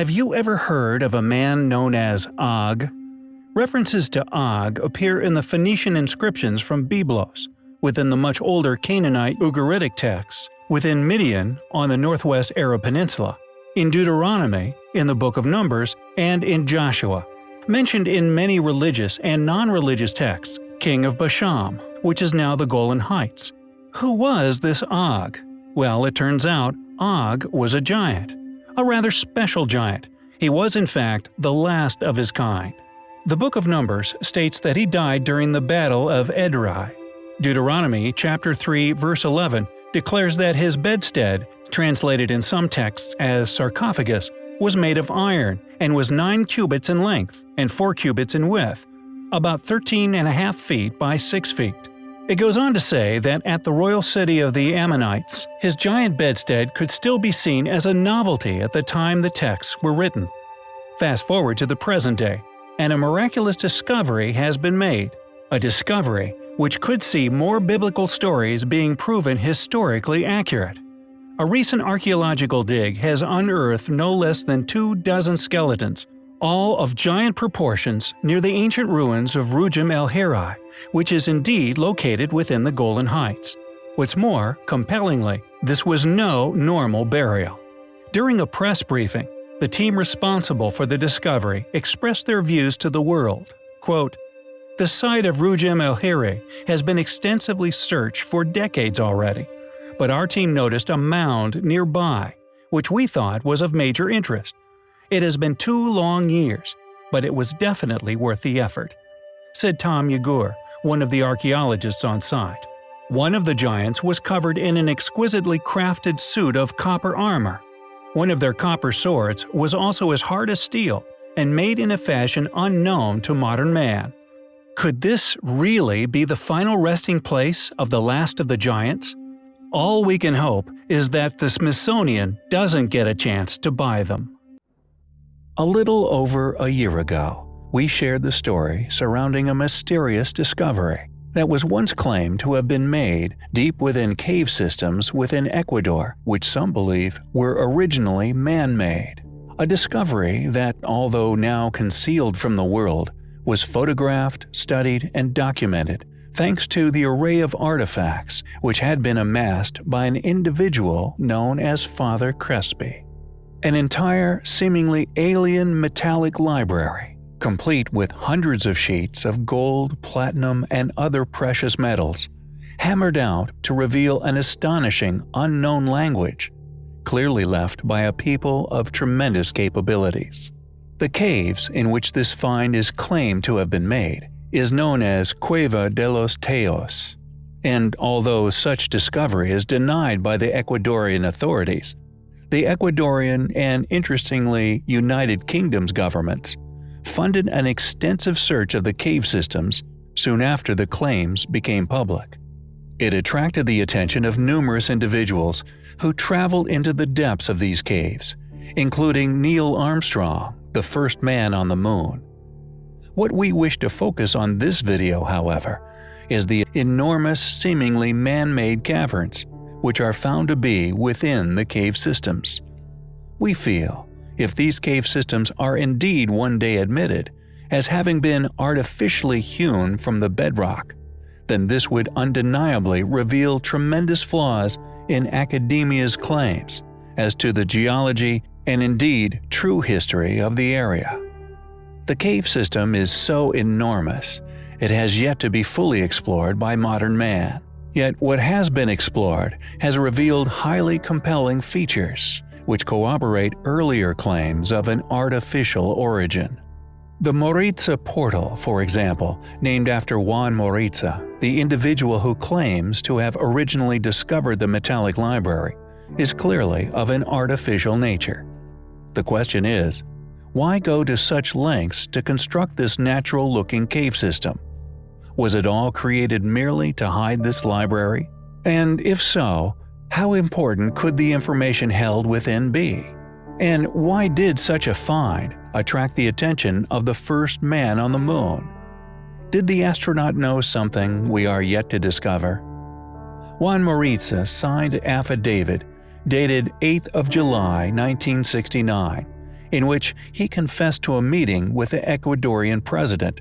Have you ever heard of a man known as Og? References to Og appear in the Phoenician inscriptions from Byblos, within the much older Canaanite Ugaritic texts, within Midian on the northwest Arab Peninsula, in Deuteronomy, in the Book of Numbers, and in Joshua. Mentioned in many religious and non-religious texts, king of Bashan, which is now the Golan Heights. Who was this Og? Well, it turns out Og was a giant. A rather special giant. He was in fact the last of his kind. The Book of Numbers states that he died during the Battle of Edrei. Deuteronomy chapter 3 verse 11 declares that his bedstead, translated in some texts as sarcophagus, was made of iron and was 9 cubits in length and 4 cubits in width, about 13 and a half feet by 6 feet. It goes on to say that at the royal city of the Ammonites, his giant bedstead could still be seen as a novelty at the time the texts were written. Fast forward to the present day, and a miraculous discovery has been made. A discovery which could see more biblical stories being proven historically accurate. A recent archaeological dig has unearthed no less than two dozen skeletons, all of giant proportions near the ancient ruins of Rugem el Hirah, which is indeed located within the Golan Heights. What's more, compellingly, this was no normal burial. During a press briefing, the team responsible for the discovery expressed their views to the world. Quote, the site of Rugem el Hirah has been extensively searched for decades already, but our team noticed a mound nearby, which we thought was of major interest. It has been two long years, but it was definitely worth the effort, said Tom Yegur, one of the archaeologists on site. One of the giants was covered in an exquisitely crafted suit of copper armor, one of their copper swords was also as hard as steel and made in a fashion unknown to modern man. Could this really be the final resting place of the last of the giants? All we can hope is that the Smithsonian doesn't get a chance to buy them. A little over a year ago, we shared the story surrounding a mysterious discovery that was once claimed to have been made deep within cave systems within Ecuador, which some believe were originally man-made. A discovery that, although now concealed from the world, was photographed, studied, and documented thanks to the array of artifacts which had been amassed by an individual known as Father Crespi. An entire, seemingly alien metallic library complete with hundreds of sheets of gold, platinum, and other precious metals, hammered out to reveal an astonishing unknown language, clearly left by a people of tremendous capabilities. The caves in which this find is claimed to have been made is known as Cueva de los Tayos, and although such discovery is denied by the Ecuadorian authorities, the Ecuadorian and interestingly United Kingdom's governments funded an extensive search of the cave systems soon after the claims became public. It attracted the attention of numerous individuals who traveled into the depths of these caves, including Neil Armstrong, the first man on the moon. What we wish to focus on this video, however, is the enormous seemingly man-made caverns, which are found to be within the cave systems. We feel if these cave systems are indeed one day admitted as having been artificially hewn from the bedrock, then this would undeniably reveal tremendous flaws in academia's claims as to the geology and indeed true history of the area. The cave system is so enormous, it has yet to be fully explored by modern man. Yet what has been explored has revealed highly compelling features, which corroborate earlier claims of an artificial origin. The Moritza portal, for example, named after Juan Moritza, the individual who claims to have originally discovered the metallic library, is clearly of an artificial nature. The question is, why go to such lengths to construct this natural-looking cave system? Was it all created merely to hide this library? And if so, how important could the information held within be? And why did such a find attract the attention of the first man on the moon? Did the astronaut know something we are yet to discover? Juan Moritza signed affidavit dated 8th of July 1969, in which he confessed to a meeting with the Ecuadorian president,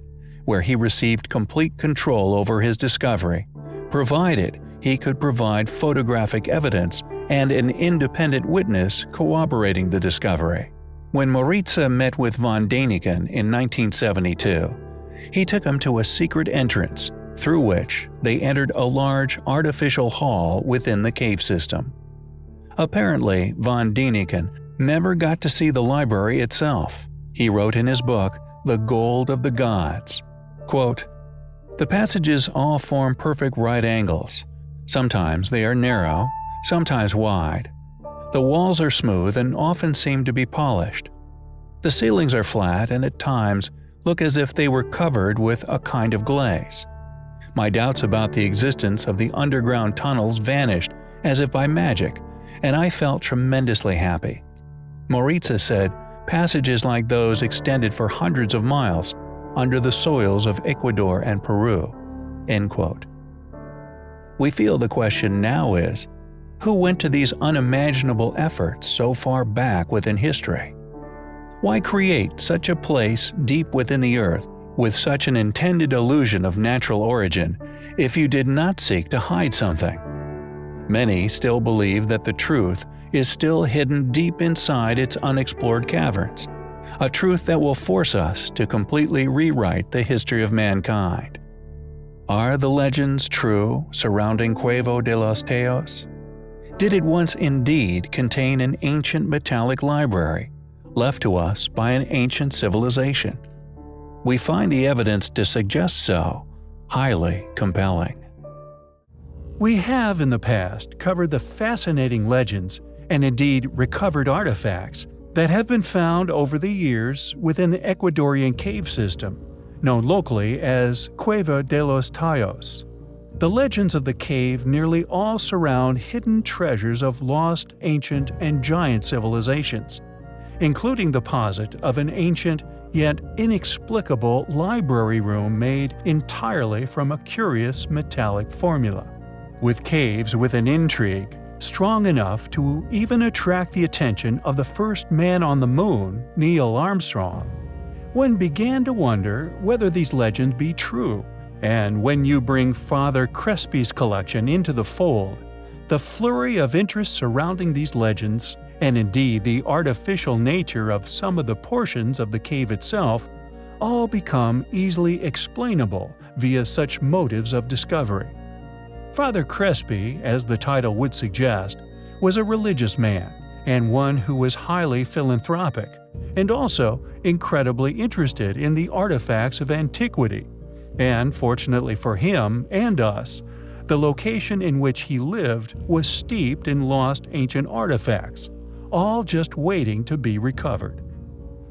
where he received complete control over his discovery, provided he could provide photographic evidence and an independent witness corroborating the discovery. When Moritza met with von Däniken in 1972, he took him to a secret entrance, through which they entered a large artificial hall within the cave system. Apparently, von Däniken never got to see the library itself. He wrote in his book, The Gold of the Gods, quote, The passages all form perfect right angles. Sometimes they are narrow, sometimes wide. The walls are smooth and often seem to be polished. The ceilings are flat and at times look as if they were covered with a kind of glaze. My doubts about the existence of the underground tunnels vanished as if by magic, and I felt tremendously happy. Moritza said passages like those extended for hundreds of miles under the soils of Ecuador and Peru. End quote. We feel the question now is, who went to these unimaginable efforts so far back within history? Why create such a place deep within the earth with such an intended illusion of natural origin if you did not seek to hide something? Many still believe that the truth is still hidden deep inside its unexplored caverns, a truth that will force us to completely rewrite the history of mankind. Are the legends true surrounding Cueva de los Tayos? Did it once indeed contain an ancient metallic library, left to us by an ancient civilization? We find the evidence to suggest so highly compelling. We have in the past covered the fascinating legends and indeed recovered artifacts that have been found over the years within the Ecuadorian cave system, known locally as Cueva de los Tayos. The legends of the cave nearly all surround hidden treasures of lost, ancient, and giant civilizations, including the posit of an ancient yet inexplicable library room made entirely from a curious metallic formula. With caves with an intrigue, strong enough to even attract the attention of the first man on the moon, Neil Armstrong. One began to wonder whether these legends be true, and when you bring Father Crespi's collection into the fold, the flurry of interest surrounding these legends, and indeed the artificial nature of some of the portions of the cave itself, all become easily explainable via such motives of discovery. Father Crespi, as the title would suggest, was a religious man and one who was highly philanthropic, and also incredibly interested in the artifacts of antiquity. And fortunately for him and us, the location in which he lived was steeped in lost ancient artifacts, all just waiting to be recovered.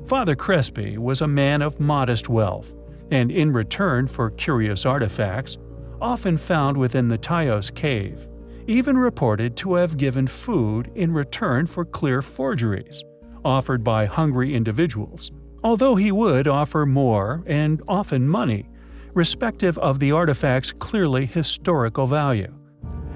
Father Crespi was a man of modest wealth, and in return for curious artifacts, often found within the Tayos cave, even reported to have given food in return for clear forgeries, offered by hungry individuals, although he would offer more and often money, respective of the artifact's clearly historical value.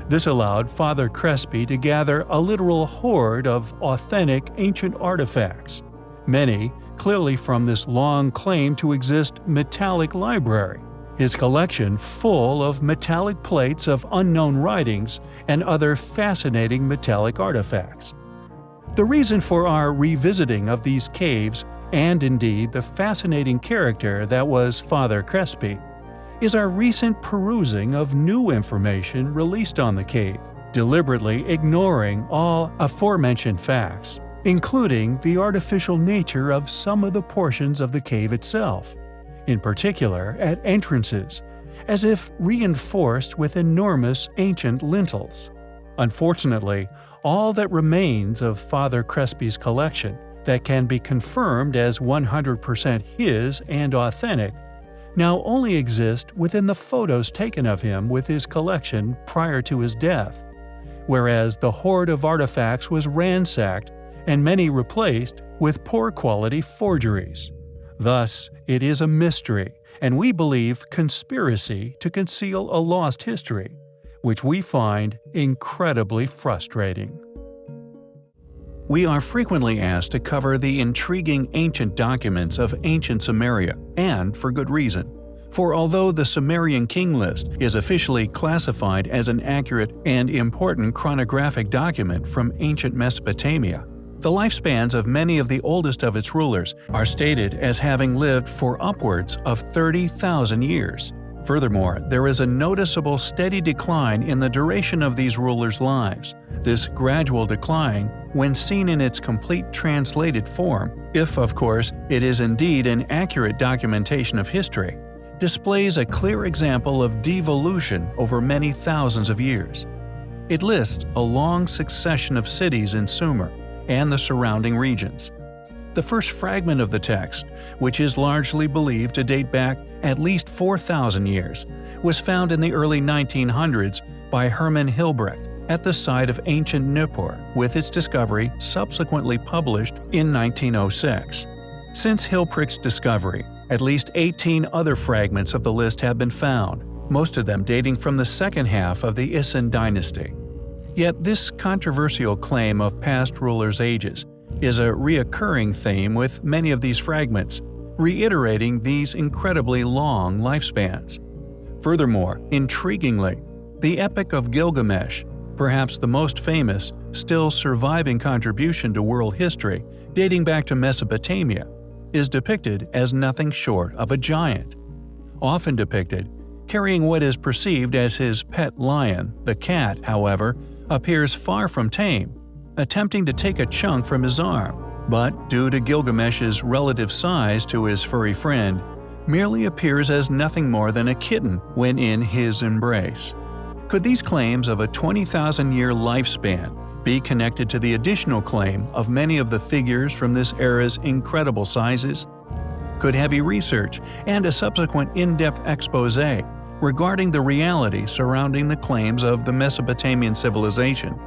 This allowed Father Crespi to gather a literal hoard of authentic ancient artifacts, many clearly from this long claim to exist metallic library, his collection full of metallic plates of unknown writings and other fascinating metallic artifacts. The reason for our revisiting of these caves, and indeed the fascinating character that was Father Crespi, is our recent perusing of new information released on the cave, deliberately ignoring all aforementioned facts, including the artificial nature of some of the portions of the cave itself in particular at entrances, as if reinforced with enormous ancient lintels. Unfortunately, all that remains of Father Crespi's collection that can be confirmed as 100% his and authentic now only exist within the photos taken of him with his collection prior to his death, whereas the hoard of artifacts was ransacked and many replaced with poor quality forgeries. Thus, it is a mystery, and we believe conspiracy to conceal a lost history, which we find incredibly frustrating. we are frequently asked to cover the intriguing ancient documents of ancient Sumeria, and for good reason. For although the Sumerian king list is officially classified as an accurate and important chronographic document from ancient Mesopotamia, the lifespans of many of the oldest of its rulers are stated as having lived for upwards of 30,000 years. Furthermore, there is a noticeable steady decline in the duration of these rulers' lives. This gradual decline, when seen in its complete translated form, if of course it is indeed an accurate documentation of history, displays a clear example of devolution over many thousands of years. It lists a long succession of cities in Sumer and the surrounding regions. The first fragment of the text, which is largely believed to date back at least 4,000 years, was found in the early 1900s by Herman Hilprecht at the site of ancient Nippur, with its discovery subsequently published in 1906. Since Hilprecht's discovery, at least 18 other fragments of the list have been found, most of them dating from the second half of the Isin dynasty. Yet this controversial claim of past rulers' ages is a reoccurring theme with many of these fragments, reiterating these incredibly long lifespans. Furthermore, intriguingly, the Epic of Gilgamesh, perhaps the most famous, still surviving contribution to world history dating back to Mesopotamia, is depicted as nothing short of a giant. Often depicted, carrying what is perceived as his pet lion, the cat, however, appears far from tame attempting to take a chunk from his arm, but due to Gilgamesh's relative size to his furry friend, merely appears as nothing more than a kitten when in his embrace. Could these claims of a 20,000-year lifespan be connected to the additional claim of many of the figures from this era's incredible sizes? Could heavy research and a subsequent in-depth expose regarding the reality surrounding the claims of the Mesopotamian civilization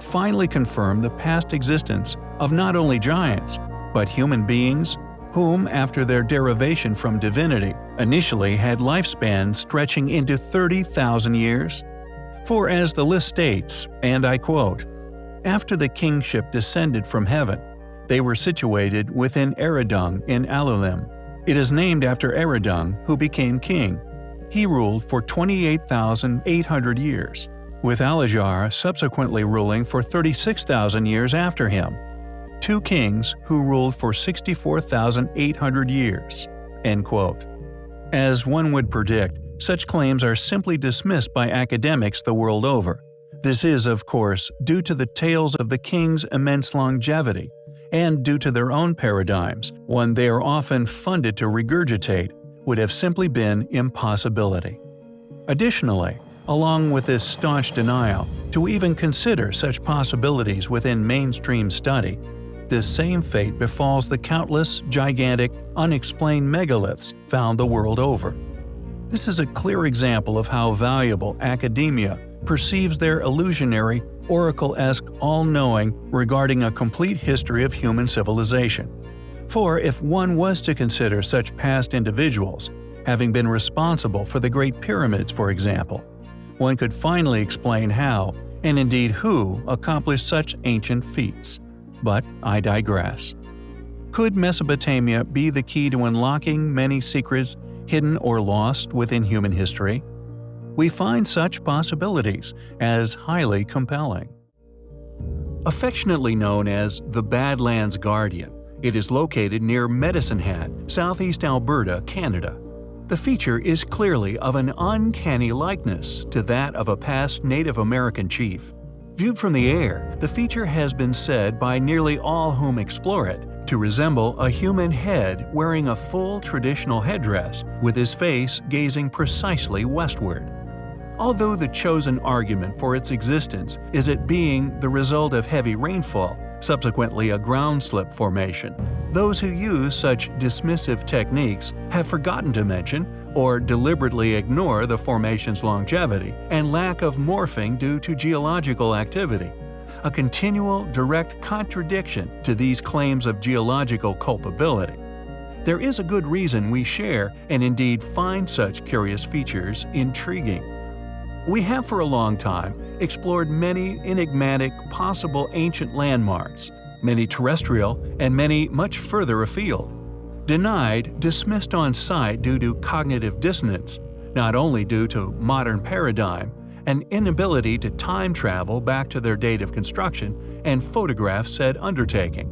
finally confirm the past existence of not only giants, but human beings whom, after their derivation from divinity, initially had lifespans stretching into 30,000 years? For as the list states, and I quote, After the kingship descended from heaven, they were situated within Eridug in Alulim. It is named after Eridug, who became king. He ruled for 28,800 years with Alajar subsequently ruling for 36,000 years after him. Two kings who ruled for 64,800 years." End quote. As one would predict, such claims are simply dismissed by academics the world over. This is, of course, due to the tales of the king's immense longevity, and due to their own paradigms, one they are often funded to regurgitate, would have simply been impossibility. Additionally, along with this staunch denial, to even consider such possibilities within mainstream study. This same fate befalls the countless, gigantic, unexplained megaliths found the world over. This is a clear example of how valuable academia perceives their illusionary, oracle-esque all-knowing regarding a complete history of human civilization. For if one was to consider such past individuals, having been responsible for the Great Pyramids for example, one could finally explain how, and indeed who, accomplished such ancient feats. But I digress. Could Mesopotamia be the key to unlocking many secrets hidden or lost within human history? We find such possibilities as highly compelling. Affectionately known as the Badlands Guardian, it is located near Medicine Hat, southeast Alberta, Canada. The feature is clearly of an uncanny likeness to that of a past Native American chief. Viewed from the air, the feature has been said by nearly all whom explore it to resemble a human head wearing a full traditional headdress with his face gazing precisely westward. Although the chosen argument for its existence is it being the result of heavy rainfall, subsequently a ground slip formation. Those who use such dismissive techniques have forgotten to mention or deliberately ignore the formation's longevity and lack of morphing due to geological activity, a continual direct contradiction to these claims of geological culpability. There is a good reason we share and indeed find such curious features intriguing. We have for a long time explored many enigmatic possible ancient landmarks, many terrestrial, and many much further afield. Denied, dismissed on sight due to cognitive dissonance, not only due to modern paradigm, an inability to time travel back to their date of construction and photograph said undertaking.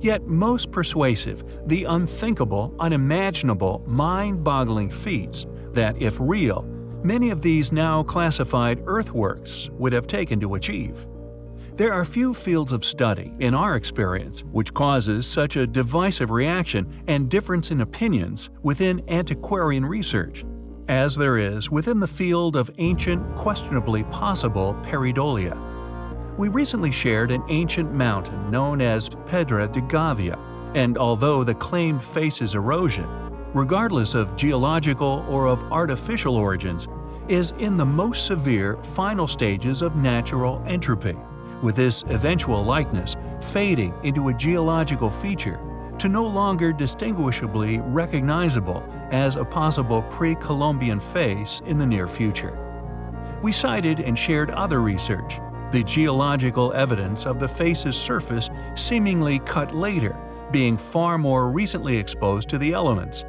Yet most persuasive, the unthinkable, unimaginable, mind-boggling feats that, if real, many of these now classified earthworks would have taken to achieve. There are few fields of study, in our experience, which causes such a divisive reaction and difference in opinions within antiquarian research, as there is within the field of ancient, questionably possible pareidolia. We recently shared an ancient mountain known as Pedra de Gávea, and although the claimed faces erosion, regardless of geological or of artificial origins, is in the most severe final stages of natural entropy, with this eventual likeness fading into a geological feature to no longer distinguishably recognizable as a possible pre-Columbian face in the near future. We cited and shared other research, the geological evidence of the face's surface seemingly cut later, being far more recently exposed to the elements,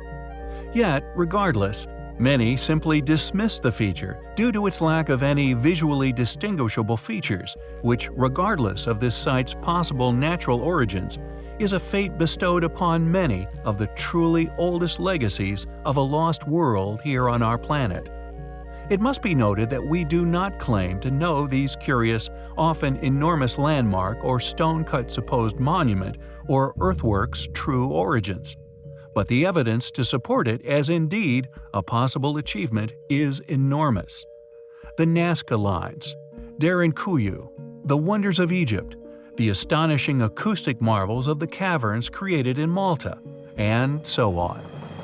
Yet, regardless, many simply dismiss the feature due to its lack of any visually distinguishable features, which, regardless of this site's possible natural origins, is a fate bestowed upon many of the truly oldest legacies of a lost world here on our planet. It must be noted that we do not claim to know these curious, often enormous landmark or stone-cut supposed monument or earthworks' true origins but the evidence to support it as indeed a possible achievement is enormous. The Nazca Lines, Derinkuyu, the wonders of Egypt, the astonishing acoustic marvels of the caverns created in Malta, and so on.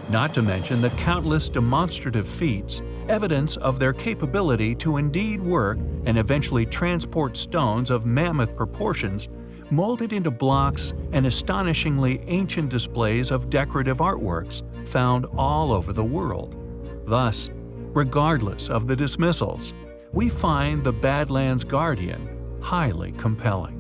Not to mention the countless demonstrative feats, evidence of their capability to indeed work and eventually transport stones of mammoth proportions molded into blocks and astonishingly ancient displays of decorative artworks found all over the world. Thus, regardless of the dismissals, we find the Badlands Guardian highly compelling.